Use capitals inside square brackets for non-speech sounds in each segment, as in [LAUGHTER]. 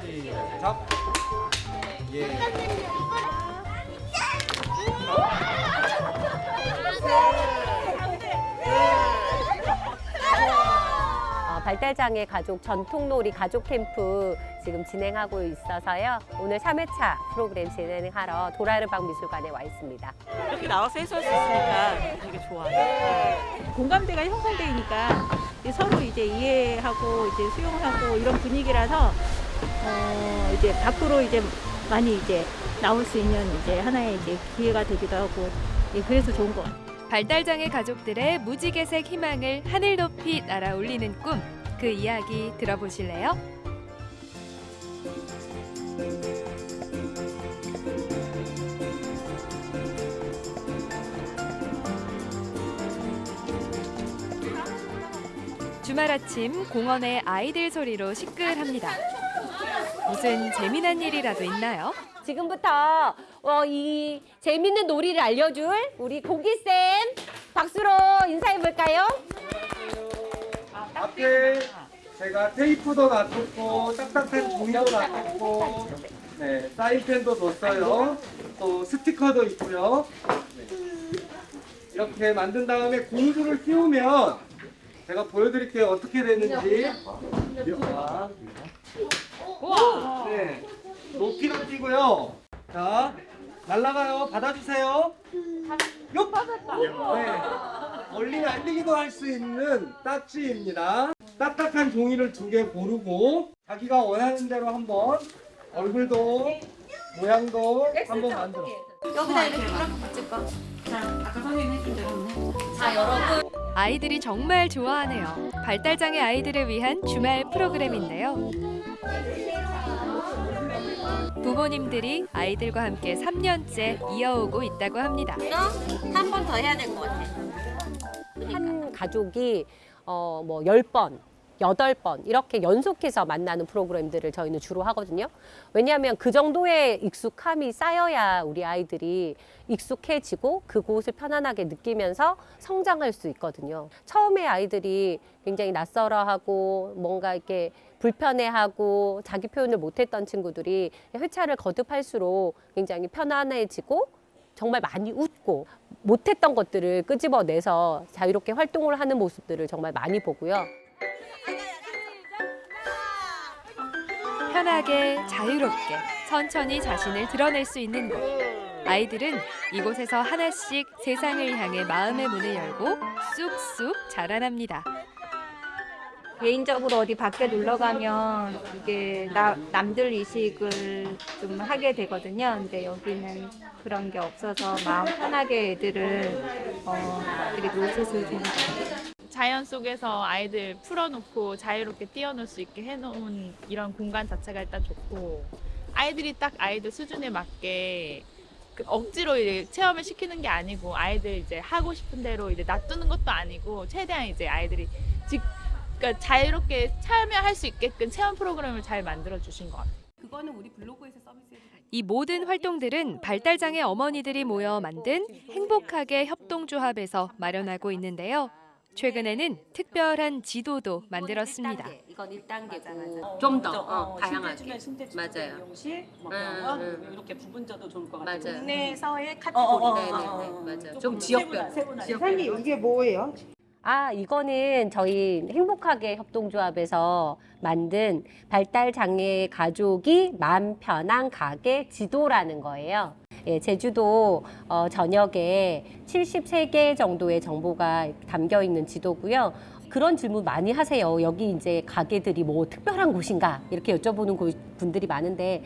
시작. 예. 어, 발달장애 가족 전통놀이 가족 캠프 지금 진행하고 있어서요. 오늘 3회차 프로그램 진행하러 도라르방 미술관에 와 있습니다. 이렇게 나와서 해소할 수 있으니까 되게 좋아요. 공감대가 형성되니까 서로 이제 이해하고 이제 수용하고 이런 분위기라서 어 이제 밖으로 이제 많이 이제 나올 수 있는 이제 하나의 이제 기회가 되기도 하고 예, 그래서 좋은 것 같아요. 발달장애 가족들의 무지개색 희망을 하늘 높이 날아 올리는 꿈. 그 이야기 들어보실래요? 주말 아침 공원의 아이들 소리로 시끌합니다. 무슨 재미난 일이라도 있나요? 지금부터 어, 이 재밌는 놀이를 알려줄 우리 고기쌤 박수로 인사해볼까요? 앞에 제가 테이프도 놔뒀고 딱딱한 종이도 놔뒀고 네, 사인펜도 뒀어요. 또 스티커도 있고요. 네. 이렇게 만든 다음에 공주를 띄우면 제가 보여드릴게요. 어떻게 되는지. 자, 네, 높이로 뛰고요. 자, 날라가요. 받아주세요. 요! 네. 멀리 날리기도 할 수 있는 딱지입니다. 딱딱한 종이를 두 개 고르고 자기가 원하는 대로 한번 얼굴도 모양도 한번 만들어. 아이들이 정말 좋아하네요. 발달장애 아이들을 위한 주말 프로그램인데요. 부모님들이 아이들과 함께 3년째 이어오고 있다고 합니다. 한 번 더 해야 될 것 같아. 한 가족이 어, 뭐 10번, 8번 이렇게 연속해서 만나는 프로그램들을 저희는 주로 하거든요. 왜냐하면 그 정도의 익숙함이 쌓여야 우리 아이들이 익숙해지고 그곳을 편안하게 느끼면서 성장할 수 있거든요. 처음에 아이들이 굉장히 낯설어하고 뭔가 이렇게 불편해하고 자기 표현을 못했던 친구들이 회차를 거듭할수록 굉장히 편안해지고 정말 많이 웃고 못했던 것들을 끄집어내서 자유롭게 활동을 하는 모습들을 정말 많이 보고요. 편하게 자유롭게 천천히 자신을 드러낼 수 있는 곳. 아이들은 이곳에서 하나씩 세상을 향해 마음의 문을 열고 쑥쑥 자라납니다. 개인적으로 어디 밖에 놀러 가면 이게 나, 남들 이식을 좀 하게 되거든요. 근데 여기는 그런 게 없어서 마음 편하게 애들을 어, 이렇게 놀수 있는. 자연 속에서 아이들 풀어놓고 자유롭게 뛰어놀 수 있게 해놓은 이런 공간 자체가 일단 좋고 아이들이 딱 아이들 수준에 맞게 그 억지로 이제 체험을 시키는 게 아니고 아이들 이제 하고 싶은 대로 이제 놔두는 것도 아니고 최대한 이제 아이들이 직 그러니까 자유롭게 참여할 수 있게끔 체험 프로그램을 잘 만들어 주신 것 같아요. 이 모든 활동들은 발달장애 어머니들이 모여 만든 행복하게 협동조합에서 마련하고 있는데요. 최근에는 특별한 지도도 만들었습니다. 이건 1단계고 좀 더 어, 다양하게. 신대주면 맞아요. 미용실, 뭐 음, 병원 음. 이렇게 부분져도 좋을 것 같아요. 맞아요. 국내에서의 어, 어, 어, 카테고리. 어, 네, 네, 맞아요. 좀 지역별. 선생님 이게 뭐예요? 아, 이거는 저희 행복하게 협동조합에서 만든 발달 장애 가족이 마음 편한 가게 지도라는 거예요. 예, 제주도 어, 전역에 73개 정도의 정보가 담겨 있는 지도고요. 그런 질문 많이 하세요. 여기 이제 가게들이 뭐 특별한 곳인가 이렇게 여쭤보는 고- 분들이 많은데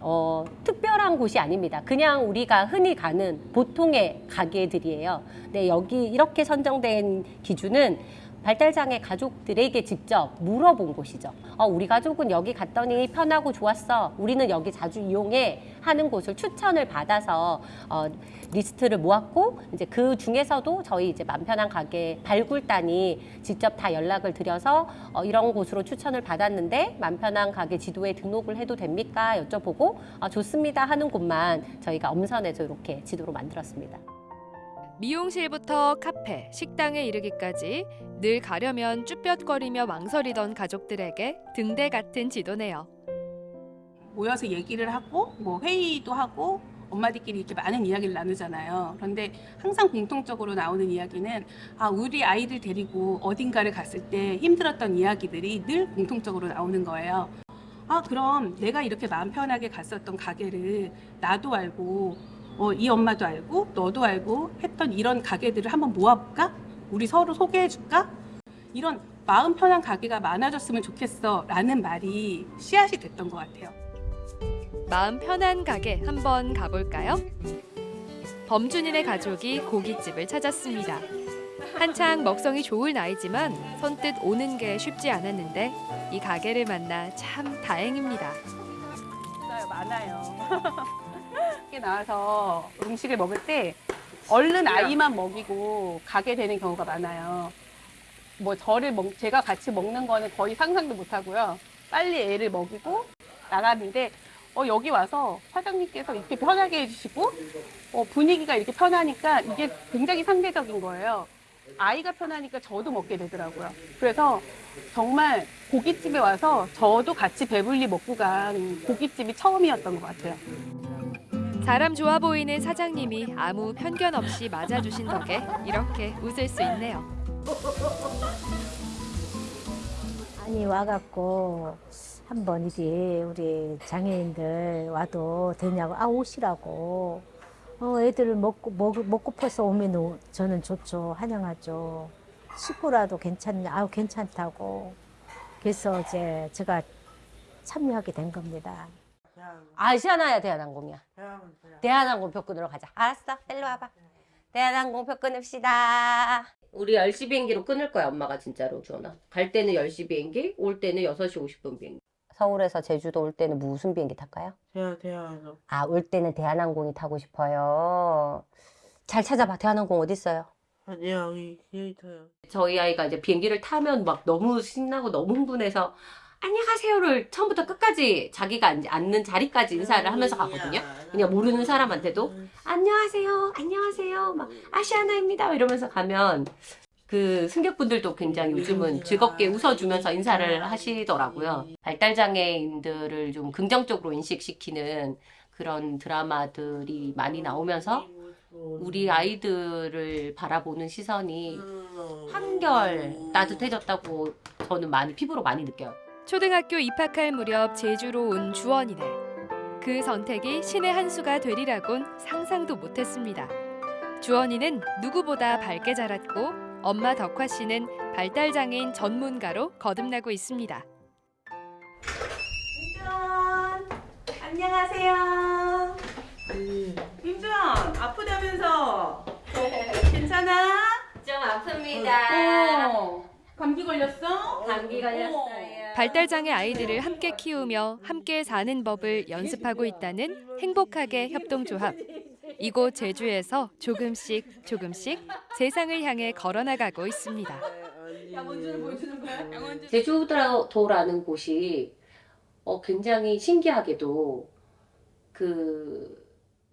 어, 특별한 곳이 아닙니다. 그냥 우리가 흔히 가는 보통의 가게들이에요. 근데 여기 이렇게 선정된 기준은 발달장애 가족들에게 직접 물어본 곳이죠. 어, 우리 가족은 여기 갔더니 편하고 좋았어. 우리는 여기 자주 이용해 하는 곳을 추천을 받아서 어, 리스트를 모았고 이제 그 중에서도 저희 이제 맘 편한 가게 발굴단이 직접 다 연락을 드려서 어, 이런 곳으로 추천을 받았는데 맘 편한 가게 지도에 등록을 해도 됩니까 여쭤보고 아, 좋습니다 하는 곳만 저희가 엄선해서 이렇게 지도로 만들었습니다. 미용실부터 카페, 식당에 이르기까지 늘 가려면 쭈뼛거리며 망설이던 가족들에게 등대 같은 지도네요. 모여서 얘기를 하고 뭐 회의도 하고 엄마들끼리 이렇게 많은 이야기를 나누잖아요. 그런데 항상 공통적으로 나오는 이야기는 아 우리 아이들 데리고 어딘가를 갔을 때 힘들었던 이야기들이 늘 공통적으로 나오는 거예요. 아 그럼 내가 이렇게 마음 편하게 갔었던 가게를 나도 알고 어, 이 엄마도 알고 너도 알고 했던 이런 가게들을 한번 모아볼까? 우리 서로 소개해줄까? 이런 마음 편한 가게가 많아졌으면 좋겠어 라는 말이 씨앗이 됐던 것 같아요. 마음 편한 가게 한번 가볼까요? 범준이네 가족이 고깃집을 찾았습니다. 한창 먹성이 좋을 나이지만 선뜻 오는 게 쉽지 않았는데 이 가게를 만나 참 다행입니다. 밖에 나와서 음식을 먹을 때 얼른 아이만 먹이고 가게 되는 경우가 많아요. 뭐 저를 먹, 제가 같이 먹는 거는 거의 상상도 못 하고요. 빨리 애를 먹이고 나가는데 어, 여기 와서 사장님께서 이렇게 편하게 해주시고 어, 분위기가 이렇게 편하니까 이게 굉장히 상대적인 거예요. 아이가 편하니까 저도 먹게 되더라고요. 그래서 정말 고깃집에 와서 저도 같이 배불리 먹고 간 고깃집이 처음이었던 것 같아요. 사람 좋아 보이는 사장님이 아무 편견 없이 맞아주신 덕에 이렇게 웃을 수 있네요. 아니 와갖고 한번 이리 우리 장애인들 와도 되냐고 아 오시라고. 어 애들 먹고 먹, 먹고 퍼서 오면 오- 저는 좋죠. 환영하죠. 식구라도 괜찮냐? 아우 괜찮다고. 그래서 이제 제가 참여하게 된 겁니다. 아시아나야 대한항공이야. 대한항공 표 끊으러 가자. 알았어. 일로 와봐. 대한항공 표 끊읍시다. 우리 10시 비행기로 끊을 거야, 엄마가 진짜로, 주원아. 갈 때는 10시 비행기, 올 때는 6시 50분 비행기. 서울에서 제주도 올 때는 무슨 비행기 탈까요? 대한 대한 아, 올 때는 대한항공이 타고 싶어요. 잘 찾아봐. 대한항공 어디 있어요? 아니야 여기 여기 타요. 저희 아이가 이제 비행기를 타면 막 너무 신나고 너무 흥분해서 안녕하세요를 처음부터 끝까지 자기가 앉- 앉는 자리까지 인사를 하면서 가거든요. 그냥 모르는 사람한테도 안녕하세요, 안녕하세요, 막 아시아나입니다 이러면서 가면 그 승객분들도 굉장히 요즘은 즐겁게 웃어주면서 인사를 하시더라고요. 발달 장애인들을 좀 긍정적으로 인식시키는 그런 드라마들이 많이 나오면서 우리 아이들을 바라보는 시선이 한결 따뜻해졌다고 저는 많이 피부로 많이 느껴요. 초등학교 입학할 무렵 제주로 온 주원이네. 그 선택이 신의 한 수가 되리라곤 상상도 못했습니다. 주원이는 누구보다 밝게 자랐고 엄마 덕화 씨는 발달 장애인 전문가로 거듭나고 있습니다. 임주원 안녕하세요. 임주원 아프다면서 [LAUGHS] 괜찮아? 좀 아픕니다. 어, 감기 걸렸어? 감기 걸렸어요. 발달 장애 아이들을 함께 키우며 함께 사는 법을 연습하고 있다는 행복하게 협동조합. 이곳 제주에서 조금씩 조금씩 세상을 향해 걸어나가고 있습니다. 제주도라는 곳이 어, 굉장히 신기하게도 그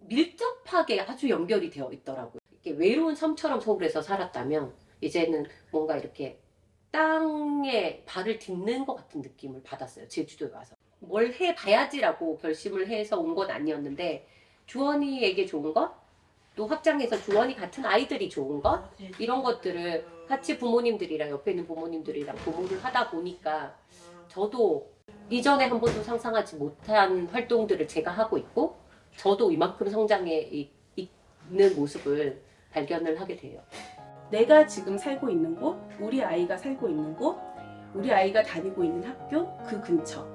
밀접하게 아주 연결이 되어 있더라고요. 이렇게 외로운 섬처럼 서울에서 살았다면 이제는 뭔가 이렇게 땅에 발을 딛는 것 같은 느낌을 받았어요. 제주도에 와서. 뭘 해봐야지라고 결심을 해서 온 건 아니었는데 주원이에게 좋은 것, 또 확장해서 주원이 같은 아이들이 좋은 것, 이런 것들을 같이 부모님들이랑 옆에 있는 부모님들이랑 공부를 하다 보니까 저도 이전에 한 번도 상상하지 못한 활동들을 제가 하고 있고 저도 이만큼 성장해 이- 있는 모습을 발견을 하게 돼요. 내가 지금 살고 있는 곳, 우리 아이가 살고 있는 곳, 우리 아이가 다니고 있는 학교 그 근처.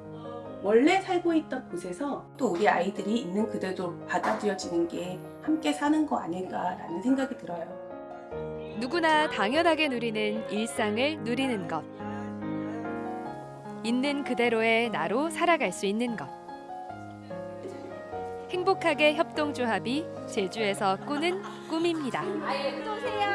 원래 살고 있던 곳에서 또 우리 아이들이 있는 그대로 받아들여지는 게 함께 사는 거 아닐까라는 생각이 들어요. 누구나 당연하게 누리는 일상을 누리는 것. 있는 그대로의 나로 살아갈 수 있는 것. 행복하게 협동조합이 제주에서 꾸는 꿈입니다. 아예 또 오세요.